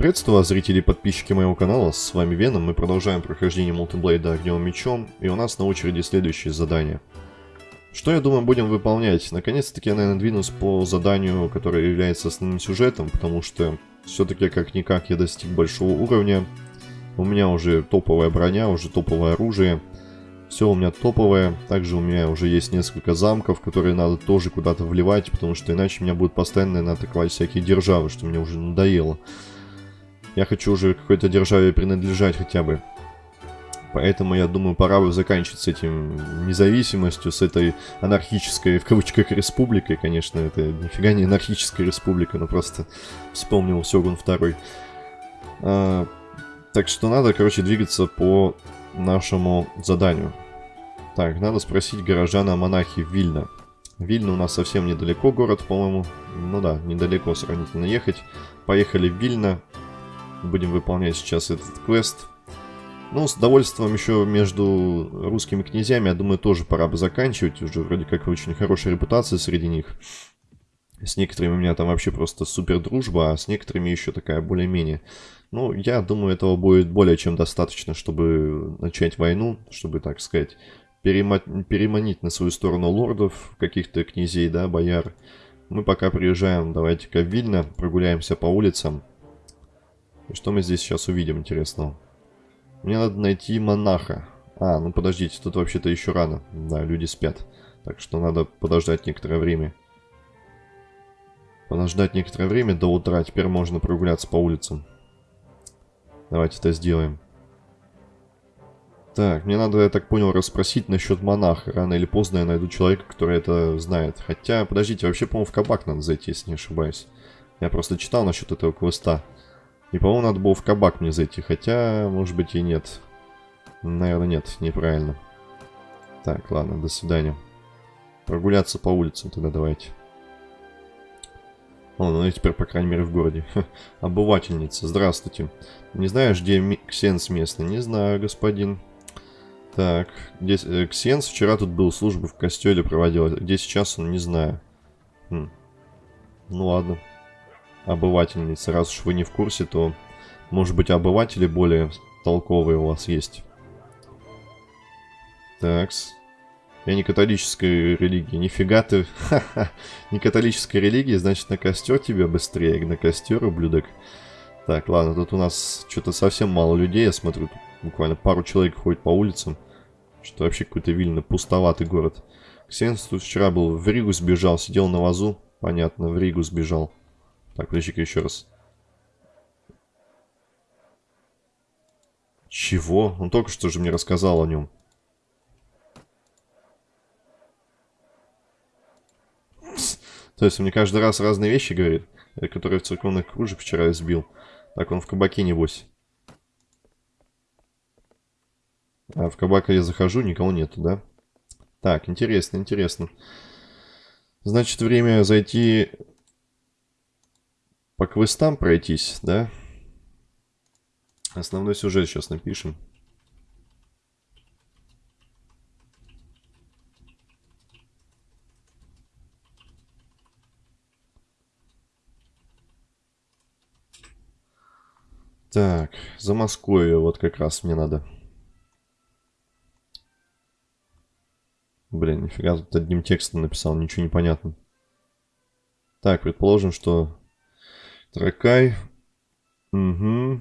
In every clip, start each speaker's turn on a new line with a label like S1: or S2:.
S1: Приветствую вас, зрители и подписчики моего канала, с вами Веном, мы продолжаем прохождение мультиблейда огнем мечом, и у нас на очереди следующее задание. Что, я думаю, будем выполнять? Наконец-таки я, наверное, двинусь по заданию, которое является основным сюжетом, потому что все-таки как-никак я достиг большого уровня, у меня уже топовая броня, уже топовое оружие, все у меня топовое, также у меня уже есть несколько замков, которые надо тоже куда-то вливать, потому что иначе меня будут постоянно атаковать всякие державы, что мне уже надоело. Я хочу уже какой-то державе принадлежать хотя бы. Поэтому, я думаю, пора бы заканчивать с этим независимостью, с этой анархической, в кавычках, республикой. Конечно, это нифига не анархическая республика, но просто вспомнил Сёгун второй. А, так что надо, короче, двигаться по нашему заданию. Так, надо спросить горожана монахи Вильна. Вильна у нас совсем недалеко город, по-моему. Ну да, недалеко сравнительно ехать. Поехали в Вильна. Будем выполнять сейчас этот квест. Ну, с довольством еще между русскими князьями, я думаю, тоже пора бы заканчивать. Уже вроде как очень хорошая репутация среди них. С некоторыми у меня там вообще просто супер дружба, а с некоторыми еще такая более-менее. Ну, я думаю, этого будет более чем достаточно, чтобы начать войну, чтобы, так сказать, переманить на свою сторону лордов, каких-то князей, да, бояр. Мы пока приезжаем, давайте-ка в Вильно, прогуляемся по улицам. И что мы здесь сейчас увидим интересного? Мне надо найти монаха. А, ну подождите, тут вообще-то еще рано. Да, люди спят. Так что надо подождать некоторое время. Подождать некоторое время до утра. Теперь можно прогуляться по улицам. Давайте это сделаем. Так, мне надо, я так понял, расспросить насчет монаха. Рано или поздно я найду человека, который это знает. Хотя, подождите, вообще, по-моему, в кабак надо зайти, если не ошибаюсь. Я просто читал насчет этого квеста. И, по-моему, надо было в кабак мне зайти. Хотя, может быть, и нет. Наверное, нет, неправильно. Так, ладно, до свидания. Прогуляться по улицам тогда давайте. О, ну и теперь, по крайней мере, в городе. Обывательница, здравствуйте. Не знаешь, где Ксенс местный? Не знаю, господин. Так, здесь э, Ксенс вчера тут был, службу в костеле проводил. Где сейчас он, не знаю. Хм. Ну ладно обывательницы. Раз уж вы не в курсе, то, может быть, обыватели более толковые у вас есть. Такс. Я не католической религии. Нифига ты. не католической религии, значит, на костер тебе быстрее. На костер, ублюдок. Так, ладно, тут у нас что-то совсем мало людей, я смотрю. Тут буквально пару человек ходит по улицам. Что вообще какой-то вильно пустоватый город. Ксенс тут вчера был в Ригу сбежал, сидел на вазу. Понятно, в Ригу сбежал. Так, подожди-ка еще раз. Чего? Он только что же мне рассказал о нем. То есть он мне каждый раз разные вещи говорит, э, которые в церковных кружек вчера избил. Так, он в кабаке небось. А в кабак я захожу, никого нету, да? Так, интересно, интересно. Значит, время зайти по квестам пройтись, да? Основной сюжет сейчас напишем. Так, за Москвой вот как раз мне надо. Блин, нифига, тут одним текстом написал, ничего не понятно. Так, предположим, что Тракай. Угу.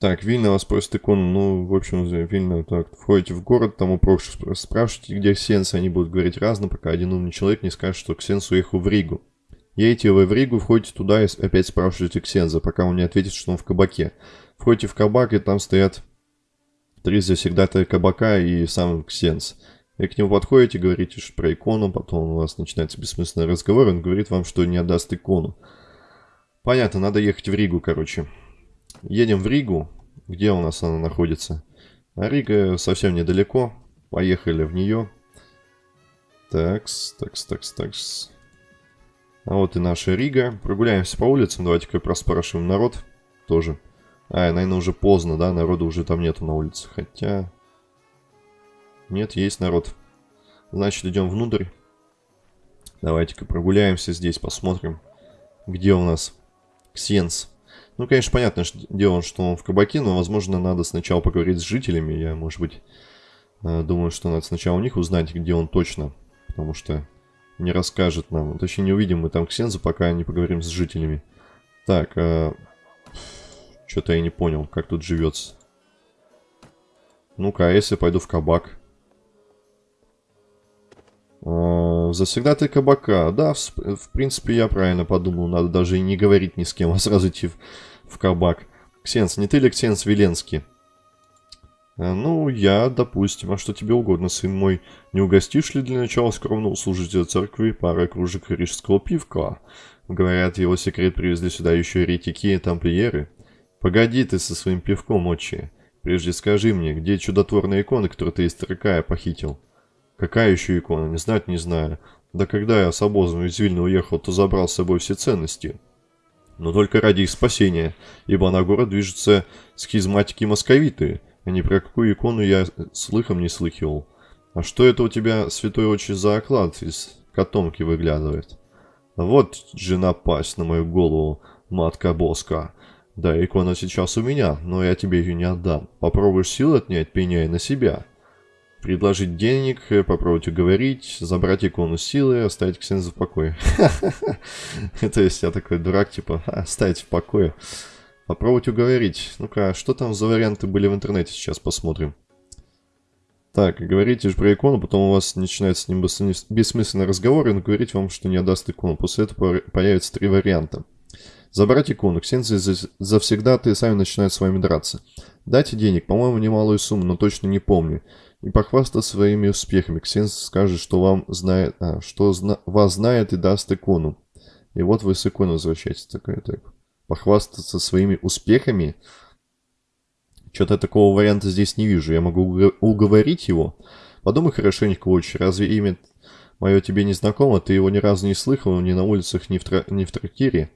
S1: Так, Вильна вас просит икону. Ну, в общем, Вильна, так, входите в город, там у прочих спрашиваете, где Ксенс, они будут говорить разно, пока один умный человек не скажет, что Ксенс уехал в Ригу. Едете вы в Ригу, входите туда и опять спрашиваете Ксенза, пока он не ответит, что он в кабаке. Входите в кабак, и там стоят три завсегдатая кабака и сам Ксенс. И к нему подходите, говорите про икону, потом у вас начинается бессмысленный разговор, он говорит вам, что не отдаст икону. Понятно, надо ехать в Ригу, короче. Едем в Ригу. Где у нас она находится? А Рига совсем недалеко. Поехали в нее. Такс, такс, такс, такс. А вот и наша Рига. Прогуляемся по улицам. Давайте-ка проспрашиваем народ тоже. А, наверное, уже поздно, да? Народу уже там нету на улице. Хотя... Нет, есть народ. Значит, идем внутрь. Давайте-ка прогуляемся здесь, посмотрим, где у нас Ксенс. Ну, конечно, понятно что дело, что он в кабаке, но, возможно, надо сначала поговорить с жителями. Я, может быть, э, думаю, что надо сначала у них узнать, где он точно. Потому что не расскажет нам. Точнее, не увидим мы там Ксенза, пока не поговорим с жителями. Так, э, что-то я не понял, как тут живется. Ну-ка, а если пойду в кабак? Э, Завсегда ты кабака. Да, в, в принципе, я правильно подумал. Надо даже и не говорить ни с кем, а сразу идти в, в кабак. Ксенс, не ты ли Ксенс Веленский? Э, ну, я, допустим. А что тебе угодно, сын мой? Не угостишь ли для начала скромного служителя церкви парой кружек рижского пивка? Говорят, его секрет привезли сюда еще еретики и тамплиеры. Погоди ты со своим пивком, отче. Прежде скажи мне, где чудотворная икона, которую ты из Таракая похитил? Какая еще икона? Не знать не знаю. Да когда я с обозом из Вильна уехал, то забрал с собой все ценности. Но только ради их спасения, ибо на город движутся схизматики московиты, а ни про какую икону я слыхом не слыхивал. А что это у тебя, святой отче, за оклад из котомки выглядывает? Вот же напасть на мою голову, матка Боска. Да, икона сейчас у меня, но я тебе ее не отдам. Попробуешь силы отнять, пеняй на себя. Предложить денег, попробовать уговорить, забрать икону силы, оставить Ксенза в покое. То есть я такой дурак, типа, оставить в покое. Попробовать уговорить. Ну-ка, что там за варианты были в интернете, сейчас посмотрим. Так, говорите же про икону, потом у вас начинается с ним бессмысленный разговор, и он говорит вам, что не отдаст икону. После этого появится три варианта. Забрать икону. Ксензы завсегда ты сами начинают с вами драться. Дайте денег, по-моему, немалую сумму, но точно не помню. И похвастаться своими успехами. Ксенз скажет, что вам знает, а, что зна, вас знает и даст икону. И вот вы с иконой возвращаетесь. Такая, так. Похвастаться своими успехами? Что-то такого варианта здесь не вижу. Я могу уговорить его. Подумай хорошенько, очень. Разве имя мое тебе не знакомо? Ты его ни разу не слыхал, ни на улицах, ни в, тра... ни в трактире.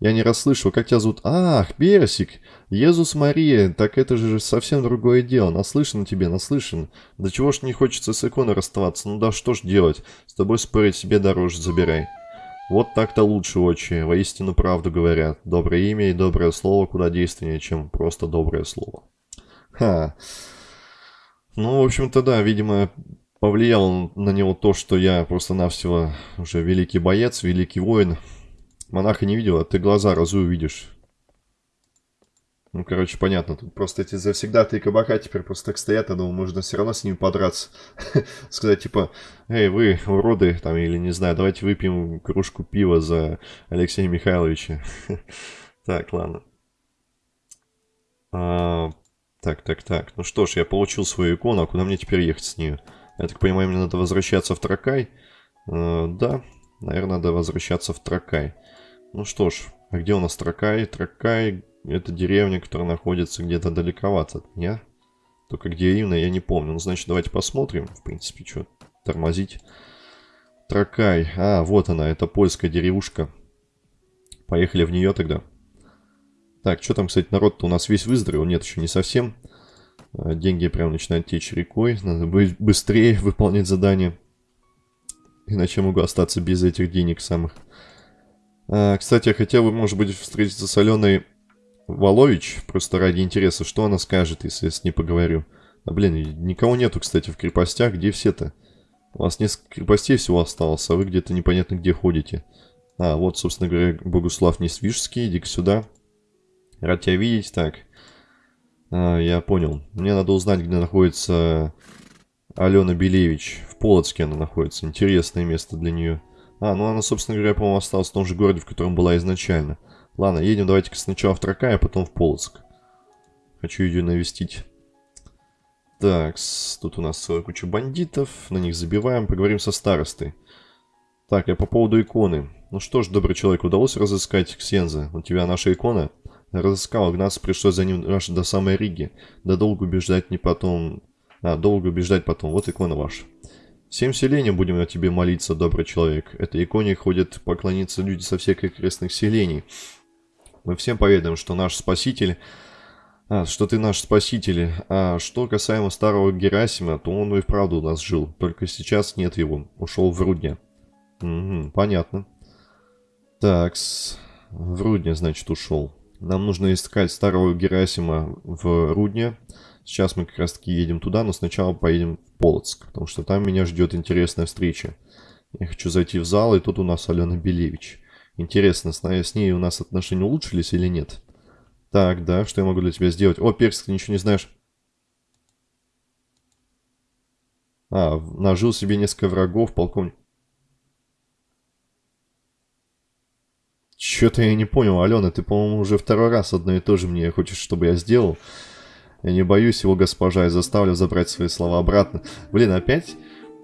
S1: Я не расслышал, как тебя зовут? Ах, Персик! Иисус Мария, так это же совсем другое дело. Наслышан тебе, наслышан. Да чего ж не хочется с иконой расставаться? Ну да что ж делать? С тобой спорить себе дороже забирай. Вот так-то лучше, отче. Воистину правду говорят. Доброе имя и доброе слово куда действеннее, чем просто доброе слово. Ха. Ну, в общем-то, да, видимо, повлияло на него то, что я просто-навсего уже великий боец, великий воин. Монаха не видел, а ты глаза разу увидишь. Ну, короче, понятно. Тут просто эти завсегда-то и кабака теперь просто так стоят. Я думаю, можно все равно с ними подраться. Сказать, типа, эй, вы, уроды, там, или не знаю, давайте выпьем кружку пива за Алексея Михайловича. так, ладно. А, так, так, так. Ну что ж, я получил свою икону, а куда мне теперь ехать с ней? Я так понимаю, мне надо возвращаться в Тракай? А, да, наверное, надо возвращаться в Тракай. Ну что ж, а где у нас Тракай? Тракай — это деревня, которая находится где-то далековато от меня. Только где именно, я не помню. Ну, значит, давайте посмотрим. В принципе, что тормозить. Тракай. А, вот она, это польская деревушка. Поехали в нее тогда. Так, что там, кстати, народ-то у нас весь выздоровел? Нет, еще не совсем. А, деньги прям начинают течь рекой. Надо быстрее выполнять задание. Иначе могу остаться без этих денег самых. А, кстати, я хотел бы, может быть, встретиться с Аленой Волович, просто ради интереса, что она скажет, если я с ней поговорю. А, блин, никого нету, кстати, в крепостях, где все-то? У вас несколько крепостей всего осталось, а вы где-то непонятно где ходите. А, вот, собственно говоря, Богуслав Несвижский, иди-ка сюда. Рад тебя видеть, так. А, я понял. Мне надо узнать, где находится Алена Белевич. В Полоцке она находится. Интересное место для нее. А, ну она, собственно говоря, по-моему, осталась в том же городе, в котором была изначально. Ладно, едем давайте-ка сначала в Тракай, а потом в Полоцк. Хочу ее навестить. Так, тут у нас целая куча бандитов, на них забиваем, поговорим со старостой. Так, я по поводу иконы. Ну что ж, добрый человек, удалось разыскать Ксенза? У тебя наша икона? Разыскал, гнаться пришлось за ним аж до самой Риги. Да долго убеждать не потом... А, долго убеждать потом. Вот икона ваша. Всем селениям будем о тебе молиться, добрый человек. Этой иконе ходят поклониться люди со всех окрестных селений. Мы всем поведаем, что наш Спаситель... А, что ты наш Спаситель. А что касаемо старого Герасима, то он и вправду у нас жил. Только сейчас нет его. Ушел в Рудня. Угу, понятно. Так, В Рудне, значит, ушел. Нам нужно искать старого Герасима в Рудне. Сейчас мы как раз таки едем туда, но сначала поедем в Полоцк, потому что там меня ждет интересная встреча. Я хочу зайти в зал, и тут у нас Алена Белевич. Интересно, с ней у нас отношения улучшились или нет? Так, да, что я могу для тебя сделать? О, Персик, ты ничего не знаешь. А, нажил себе несколько врагов, полковник. Что-то я не понял, Алена, ты, по-моему, уже второй раз одно и то же мне хочешь, чтобы я сделал. Я не боюсь его, госпожа, и заставлю забрать свои слова обратно. Блин, опять...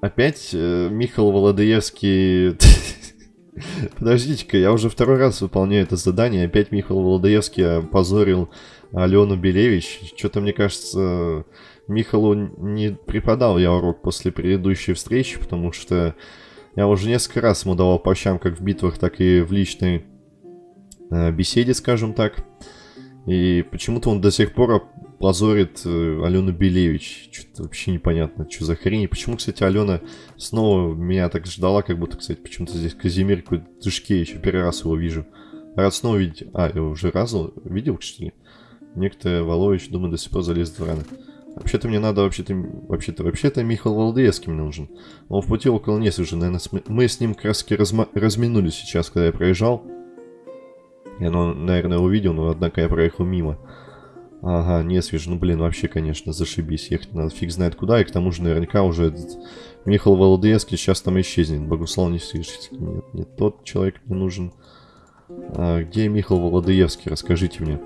S1: Опять э, Михаил Володоевский... Подождите-ка, я уже второй раз выполняю это задание. Опять Михаил Володоевский опозорил Алену Белевич. Что-то, мне кажется, Михалу не преподал я урок после предыдущей встречи, потому что я уже несколько раз ему давал по щам как в битвах, так и в личной э, беседе, скажем так. И почему-то он до сих пор позорит э, Алену Белевич. Что-то вообще непонятно, что за хрень. почему, кстати, Алена снова меня так ждала, как будто, кстати, почему-то здесь Казимир какой-то Тышкевич. Первый раз его вижу. Рад снова видеть. А, я уже раз видел, что ли? Некто Волович, думаю, до сих пор залез в раны. Вообще-то мне надо, вообще-то, вообще-то, вообще-то Михаил Валдеевский мне нужен. Он в пути около Нес уже, наверное, мы с ним раз разма... разминулись сейчас, когда я проезжал. Я, ну, наверное, увидел, но, однако, я проехал мимо. Ага, не свежо. Ну, блин, вообще, конечно, зашибись. Ехать надо фиг знает куда, и к тому же наверняка уже этот Михаил Володоевский сейчас там исчезнет. Богуслав не слышите. Нет, нет, тот человек мне нужен. А, где Михаил Володоевский? Расскажите мне.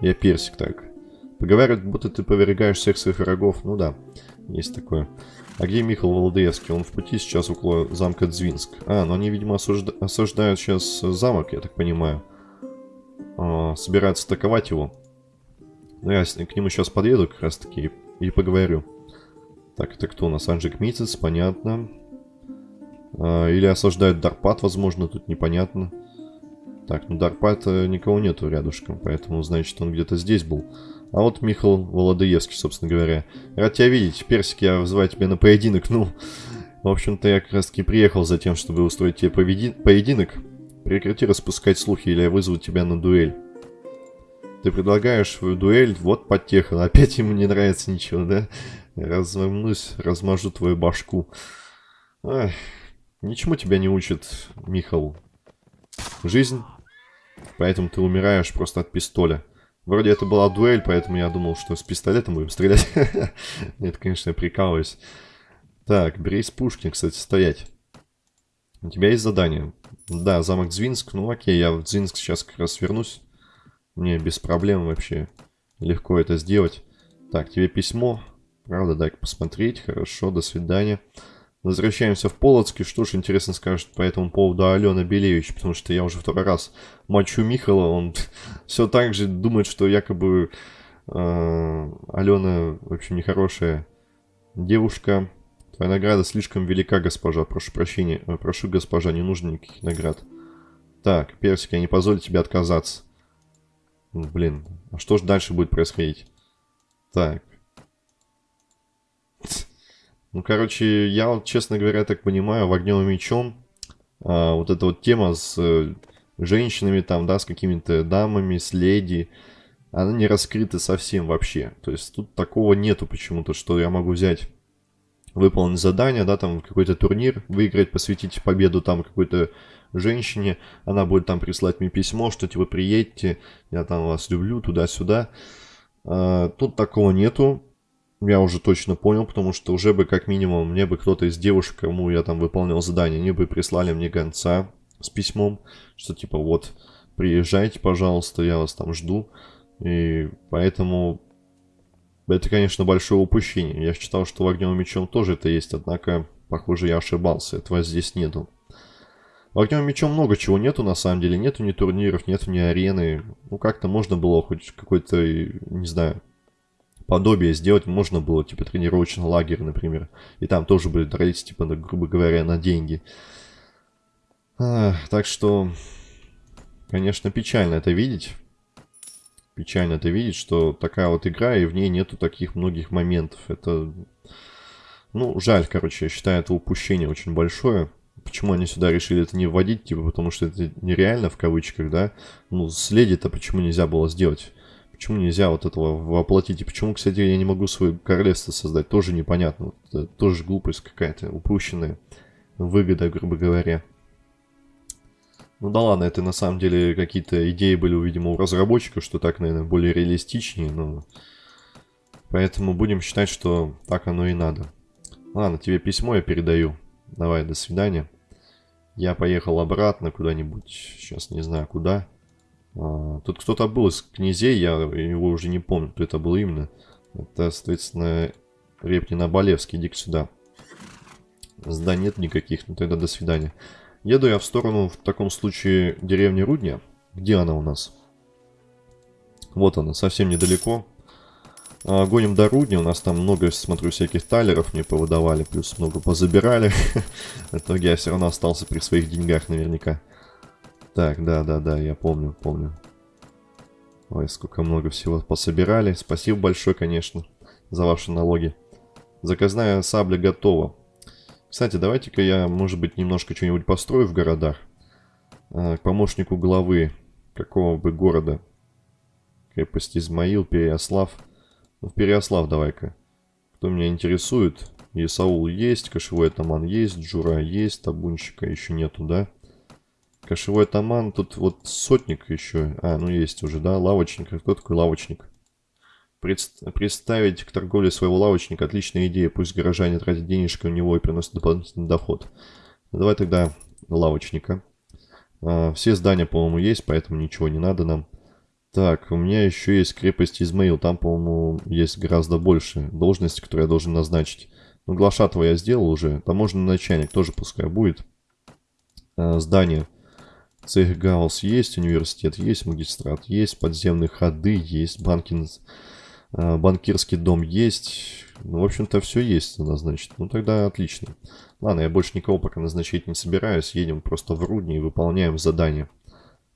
S1: Я персик, так. Поговаривают, будто ты повергаешь всех своих врагов. Ну да, есть такое. А где Михаил Володоевский? Он в пути сейчас около замка Дзвинск. А, но они, видимо, осужда... осаждают сейчас замок, я так понимаю. А, собираются атаковать его. Ну, я к нему сейчас подъеду как раз таки и, и поговорю. Так, это кто у нас? Анжик Митцец, понятно. А, или осаждают Дарпат, возможно, тут непонятно. Так, ну Дарпат никого нету рядышком, поэтому, значит, он где-то здесь был. А вот Михаил Володоевский, собственно говоря. Рад тебя видеть. Персик, я вызываю тебя на поединок. Ну, в общем-то, я как раз таки приехал за тем, чтобы устроить тебе поединок. Прекрати распускать слухи, или я вызову тебя на дуэль. Ты предлагаешь свою дуэль, вот подтеха. Опять ему не нравится ничего, да? Развернусь, размажу твою башку. Ай, ничему тебя не учит, Михал. Жизнь. Поэтому ты умираешь просто от пистоля. Вроде это была дуэль, поэтому я думал, что с пистолетом будем стрелять. Нет, конечно, я прикалываюсь. Так, Брейс Пушкин, кстати, стоять. У тебя есть задание? Да, замок Звинск. Ну окей, я в Звинск сейчас как раз вернусь. Мне без проблем вообще легко это сделать. Так, тебе письмо. Правда, дай посмотреть. Хорошо, до свидания. Возвращаемся в Полоцк. что ж, интересно скажет по этому поводу Алена Белевич, потому что я уже второй раз мочу Михала. Он все так же думает, что якобы э, Алена, в общем, нехорошая девушка. Твоя награда слишком велика, госпожа. Прошу прощения. Э, прошу, госпожа, не нужно никаких наград. Так, Персик, я не позволю тебе отказаться. Ну, блин, а что же дальше будет происходить? Так. Ну, короче, я вот, честно говоря, так понимаю, в огнем и мечом а, вот эта вот тема с э, женщинами там, да, с какими-то дамами, с леди, она не раскрыта совсем вообще. То есть тут такого нету почему-то, что я могу взять, выполнить задание, да, там какой-то турнир, выиграть, посвятить победу там какой-то женщине, она будет там прислать мне письмо, что типа приедьте, я там вас люблю, туда-сюда. А, тут такого нету, я уже точно понял, потому что уже бы как минимум мне бы кто-то из девушек, кому я там выполнял задание, они бы прислали мне гонца с письмом, что типа вот, приезжайте, пожалуйста, я вас там жду. И поэтому это, конечно, большое упущение. Я считал, что в огнем мечом тоже это есть, однако, похоже, я ошибался, этого здесь нету. В огнем мечом много чего нету, на самом деле. Нету ни турниров, нету ни арены. Ну, как-то можно было хоть какой-то, не знаю, подобие сделать. Можно было, типа, тренировочный лагерь, например. И там тоже были дрались, типа, на, грубо говоря, на деньги. А, так что, конечно, печально это видеть. Печально это видеть, что такая вот игра, и в ней нету таких многих моментов. Это, ну, жаль, короче, я считаю, это упущение очень большое. Почему они сюда решили это не вводить, типа, потому что это нереально, в кавычках, да? Ну, следи-то почему нельзя было сделать? Почему нельзя вот этого воплотить? И почему, кстати, я не могу свое королевство создать? Тоже непонятно. Это тоже глупость какая-то, упущенная выгода, грубо говоря. Ну да ладно, это на самом деле какие-то идеи были, видимо, у разработчиков, что так, наверное, более реалистичнее, но... Поэтому будем считать, что так оно и надо. Ладно, тебе письмо я передаю. Давай, до свидания. Я поехал обратно куда-нибудь, сейчас не знаю куда. А, тут кто-то был из князей, я его уже не помню, кто это был именно. Это, соответственно, Репнин Абалевский, иди сюда. Зданий нет никаких, ну тогда до свидания. Еду я в сторону, в таком случае, деревни Рудня. Где она у нас? Вот она, совсем недалеко. А, гоним до Рудня, у нас там много, смотрю, всяких талеров мне повыдавали, плюс много позабирали. В итоге я все равно остался при своих деньгах наверняка. Так, да-да-да, я помню, помню. Ой, сколько много всего пособирали. Спасибо большое, конечно, за ваши налоги. Заказная сабля готова. Кстати, давайте-ка я, может быть, немножко что-нибудь построю в городах. А, к помощнику главы какого бы города. Крепость Измаил, Переяслав. Ну, в Переослав давай-ка. Кто меня интересует? Исаул есть, кошевой атаман есть, Джура есть, табунщика еще нету, да? Кошевой атаман, тут вот сотник еще. А, ну есть уже, да, лавочник. Кто такой лавочник? Предст представить к торговле своего лавочника отличная идея. Пусть горожане тратят денежки у него и приносят дополнительный доход. Давай тогда лавочника. А, все здания, по-моему, есть, поэтому ничего не надо нам. Так, у меня еще есть крепость Измаил. Там, по-моему, есть гораздо больше должности, которые я должен назначить. Ну, Глашатова я сделал уже. Таможенный начальник тоже пускай будет. А, здание. Цехгаус есть, университет есть, магистрат есть, подземные ходы есть, банкин, а, банкирский дом есть. Ну, в общем-то, все есть у нас, значит. Ну, тогда отлично. Ладно, я больше никого пока назначить не собираюсь. Едем просто в Рудни и выполняем задание.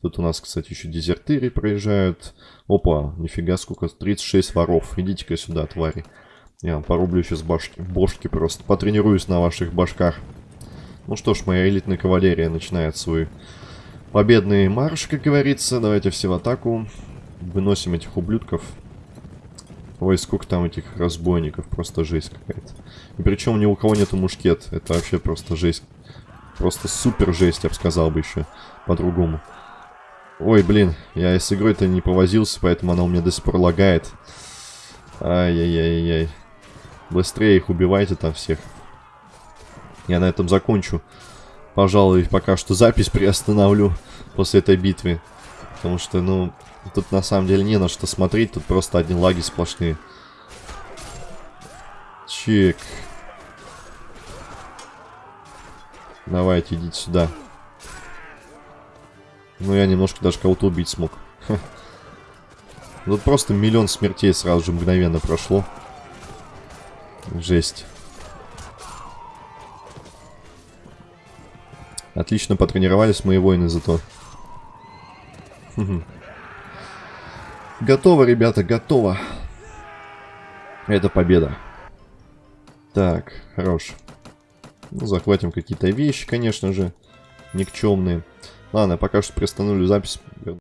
S1: Тут у нас, кстати, еще дезертыры проезжают. Опа, нифига сколько, 36 воров. Идите-ка сюда, твари. Я вам порублю сейчас башки, бошки просто. Потренируюсь на ваших башках. Ну что ж, моя элитная кавалерия начинает свой победный марш, как говорится. Давайте все в атаку. Выносим этих ублюдков. Ой, сколько там этих разбойников. Просто жесть какая-то. И причем ни у кого нету мушкет. Это вообще просто жесть. Просто супер жесть, я бы сказал бы еще. По-другому. Ой, блин, я с игрой-то не повозился, поэтому она у меня до сих пор лагает. Ай-яй-яй-яй. Быстрее их убивайте там всех. Я на этом закончу. Пожалуй, пока что запись приостановлю после этой битвы. Потому что, ну, тут на самом деле не на что смотреть. Тут просто одни лаги сплошные. Чек. Давайте, идите сюда. Ну, я немножко даже кого-то убить смог. Тут просто миллион смертей сразу же мгновенно прошло. Жесть. Отлично потренировались мои воины зато. Готово, ребята, готово. Это победа. Так, хорош. Ну, захватим какие-то вещи, конечно же, никчемные. Ладно, пока что приостановлю запись.